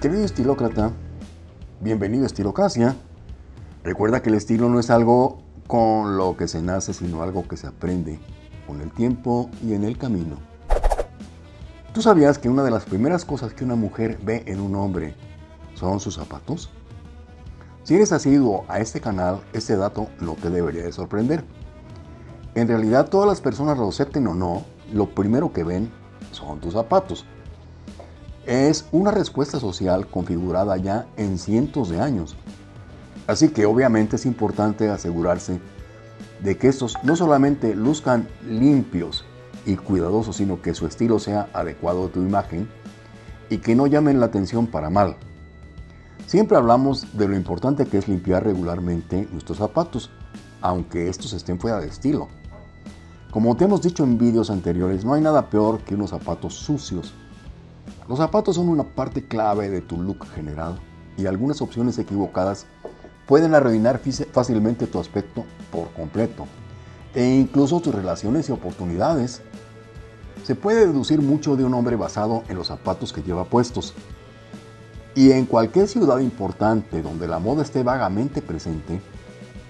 Querido estilócrata, bienvenido a Estilocracia. Recuerda que el estilo no es algo con lo que se nace, sino algo que se aprende con el tiempo y en el camino. ¿Tú sabías que una de las primeras cosas que una mujer ve en un hombre son sus zapatos? Si eres asiduo a este canal, este dato no te debería de sorprender. En realidad, todas las personas, lo acepten o no, lo primero que ven son tus zapatos. Es una respuesta social configurada ya en cientos de años. Así que obviamente es importante asegurarse de que estos no solamente luzcan limpios y cuidadosos, sino que su estilo sea adecuado a tu imagen y que no llamen la atención para mal. Siempre hablamos de lo importante que es limpiar regularmente nuestros zapatos, aunque estos estén fuera de estilo. Como te hemos dicho en vídeos anteriores, no hay nada peor que unos zapatos sucios. Los zapatos son una parte clave de tu look general y algunas opciones equivocadas pueden arruinar fácilmente tu aspecto por completo e incluso tus relaciones y oportunidades. Se puede deducir mucho de un hombre basado en los zapatos que lleva puestos, y en cualquier ciudad importante donde la moda esté vagamente presente,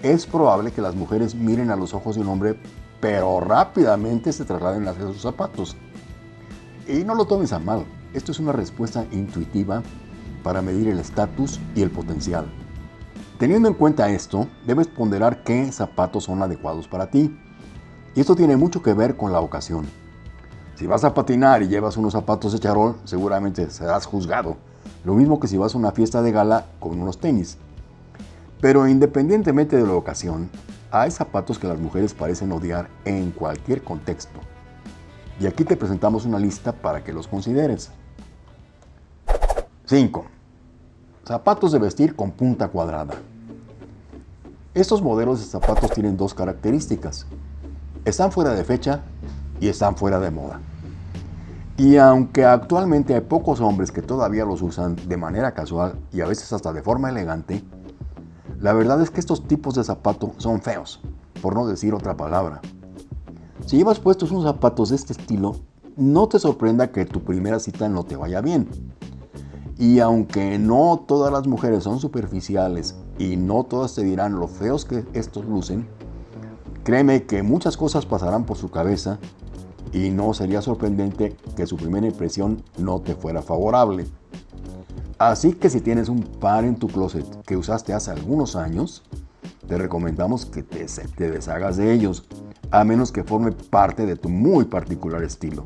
es probable que las mujeres miren a los ojos de un hombre, pero rápidamente se trasladen hacia sus zapatos. Y no lo tomes a mal, esto es una respuesta intuitiva para medir el estatus y el potencial. Teniendo en cuenta esto, debes ponderar qué zapatos son adecuados para ti. Y esto tiene mucho que ver con la ocasión. Si vas a patinar y llevas unos zapatos de charol, seguramente serás juzgado lo mismo que si vas a una fiesta de gala con unos tenis. Pero independientemente de la ocasión, hay zapatos que las mujeres parecen odiar en cualquier contexto. Y aquí te presentamos una lista para que los consideres. 5. Zapatos de vestir con punta cuadrada. Estos modelos de zapatos tienen dos características. Están fuera de fecha y están fuera de moda. Y aunque actualmente hay pocos hombres que todavía los usan de manera casual y a veces hasta de forma elegante, la verdad es que estos tipos de zapatos son feos, por no decir otra palabra. Si llevas puestos unos zapatos de este estilo, no te sorprenda que tu primera cita no te vaya bien. Y aunque no todas las mujeres son superficiales y no todas te dirán lo feos que estos lucen, créeme que muchas cosas pasarán por su cabeza y no sería sorprendente que su primera impresión no te fuera favorable. Así que si tienes un par en tu closet que usaste hace algunos años, te recomendamos que te, te deshagas de ellos, a menos que forme parte de tu muy particular estilo.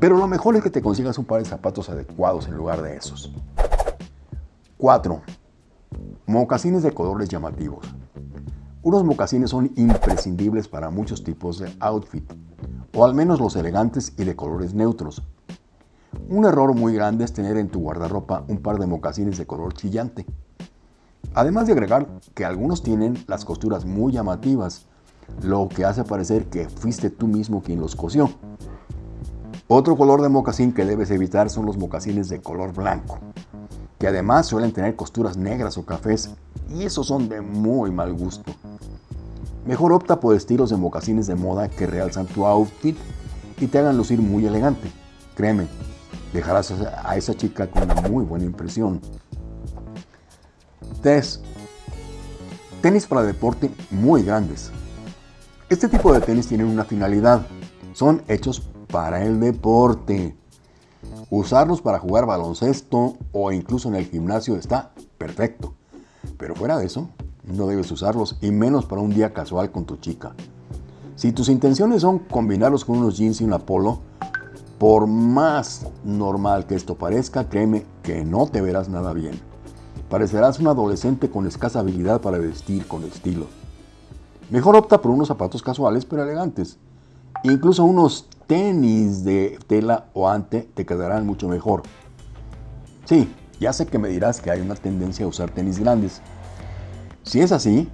Pero lo mejor es que te consigas un par de zapatos adecuados en lugar de esos. 4. Mocasines de colores llamativos. Unos mocasines son imprescindibles para muchos tipos de outfit o al menos los elegantes y de colores neutros. Un error muy grande es tener en tu guardarropa un par de mocasines de color chillante. Además de agregar que algunos tienen las costuras muy llamativas, lo que hace parecer que fuiste tú mismo quien los cosió. Otro color de mocasín que debes evitar son los mocasines de color blanco, que además suelen tener costuras negras o cafés y esos son de muy mal gusto. Mejor opta por estilos de mocasines de moda que realzan tu outfit y te hagan lucir muy elegante. Créeme, dejarás a esa chica con una muy buena impresión. 3. Tenis para deporte muy grandes. Este tipo de tenis tienen una finalidad. Son hechos para el deporte. Usarlos para jugar baloncesto o incluso en el gimnasio está perfecto. Pero fuera de eso, no debes usarlos y menos para un día casual con tu chica. Si tus intenciones son combinarlos con unos jeans y una polo, por más normal que esto parezca, créeme que no te verás nada bien. Parecerás un adolescente con escasa habilidad para vestir con estilo. Mejor opta por unos zapatos casuales pero elegantes. Incluso unos tenis de tela o ante te quedarán mucho mejor. Sí, ya sé que me dirás que hay una tendencia a usar tenis grandes, si es así,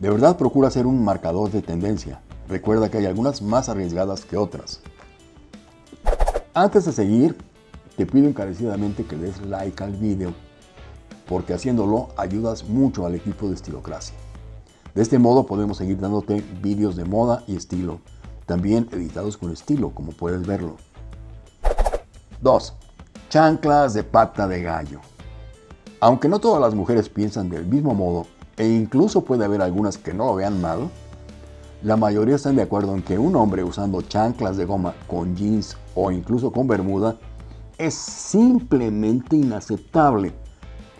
de verdad procura ser un marcador de tendencia. Recuerda que hay algunas más arriesgadas que otras. Antes de seguir, te pido encarecidamente que des like al video, porque haciéndolo ayudas mucho al equipo de Estilocracia. De este modo podemos seguir dándote vídeos de moda y estilo, también editados con estilo, como puedes verlo. 2. Chanclas de pata de gallo. Aunque no todas las mujeres piensan del mismo modo, e incluso puede haber algunas que no lo vean mal, la mayoría están de acuerdo en que un hombre usando chanclas de goma con jeans o incluso con bermuda es simplemente inaceptable.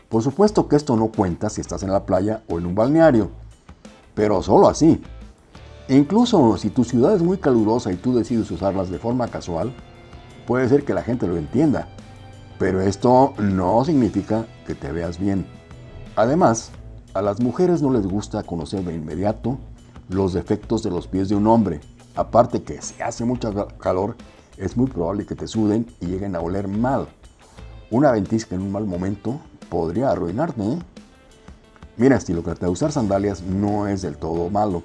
Por supuesto que esto no cuenta si estás en la playa o en un balneario, pero solo así. Incluso si tu ciudad es muy calurosa y tú decides usarlas de forma casual, puede ser que la gente lo entienda, pero esto no significa que te veas bien. Además, a las mujeres no les gusta conocer de inmediato los defectos de los pies de un hombre. Aparte que si hace mucho calor, es muy probable que te suden y lleguen a oler mal. Una ventisca en un mal momento podría arruinarte. ¿eh? Mira, estilócrata, usar sandalias no es del todo malo.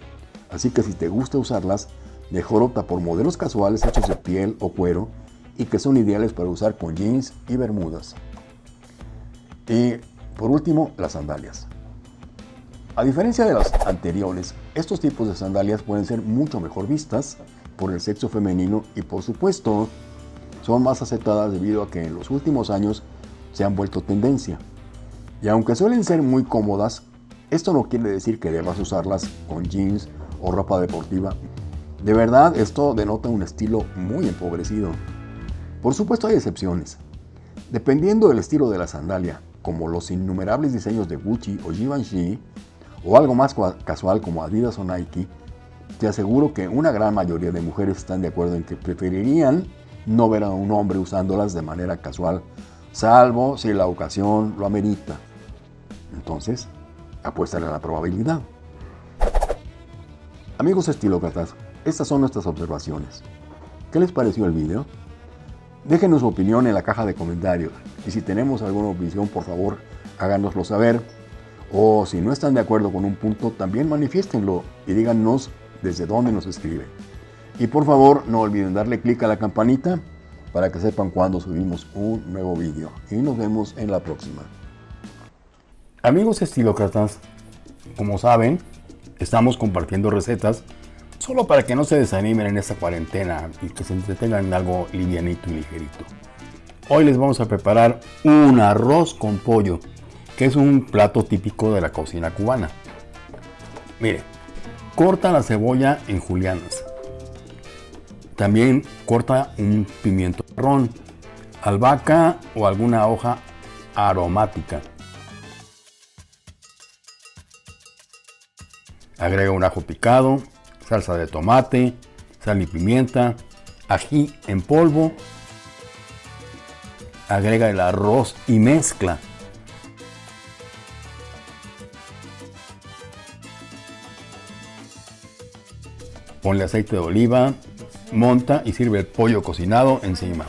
Así que si te gusta usarlas, mejor opta por modelos casuales hechos de piel o cuero y que son ideales para usar con jeans y bermudas. Y por último, las sandalias. A diferencia de las anteriores, estos tipos de sandalias pueden ser mucho mejor vistas por el sexo femenino y por supuesto son más aceptadas debido a que en los últimos años se han vuelto tendencia. Y aunque suelen ser muy cómodas, esto no quiere decir que debas usarlas con jeans o ropa deportiva. De verdad, esto denota un estilo muy empobrecido. Por supuesto hay excepciones. Dependiendo del estilo de la sandalia, como los innumerables diseños de Gucci o Givenchy, o algo más casual como Adidas o Nike, te aseguro que una gran mayoría de mujeres están de acuerdo en que preferirían no ver a un hombre usándolas de manera casual, salvo si la ocasión lo amerita. Entonces, apuéstale a la probabilidad. Amigos estilócratas, estas son nuestras observaciones. ¿Qué les pareció el video? Déjenos su opinión en la caja de comentarios y si tenemos alguna opinión, por favor, háganoslo saber. O si no están de acuerdo con un punto, también manifiéstenlo y díganos desde dónde nos escriben. Y por favor, no olviden darle clic a la campanita para que sepan cuando subimos un nuevo vídeo. Y nos vemos en la próxima. Amigos estilócratas, como saben, estamos compartiendo recetas solo para que no se desanimen en esta cuarentena y que se entretengan en algo livianito y ligerito. Hoy les vamos a preparar un arroz con pollo, que es un plato típico de la cocina cubana. Mire, corta la cebolla en julianas. También corta un pimiento marrón, albahaca o alguna hoja aromática. Agrega un ajo picado, salsa de tomate, sal y pimienta, ají en polvo. Agrega el arroz y mezcla. Ponle aceite de oliva, monta y sirve el pollo cocinado encima.